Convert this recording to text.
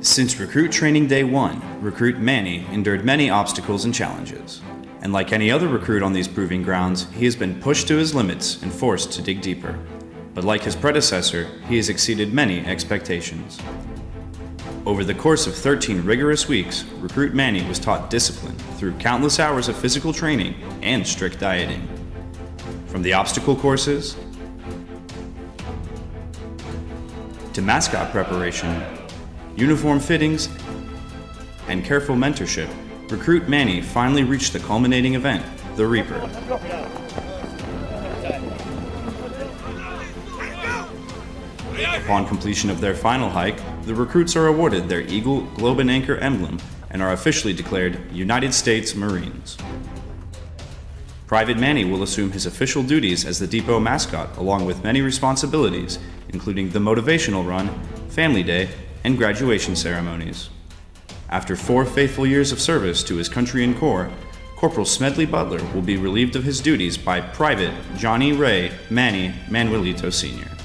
Since recruit training day one, recruit Manny endured many obstacles and challenges. And like any other recruit on these proving grounds, he has been pushed to his limits and forced to dig deeper. But like his predecessor, he has exceeded many expectations. Over the course of 13 rigorous weeks, recruit Manny was taught discipline through countless hours of physical training and strict dieting. From the obstacle courses, to mascot preparation, uniform fittings, and careful mentorship, recruit Manny finally reached the culminating event, the Reaper. Upon completion of their final hike, the recruits are awarded their Eagle, Globe, and Anchor emblem and are officially declared United States Marines. Private Manny will assume his official duties as the depot mascot along with many responsibilities, including the motivational run, family day, and graduation ceremonies. After four faithful years of service to his country and corps, Corporal Smedley Butler will be relieved of his duties by Private Johnny Ray Manny Manuelito Sr.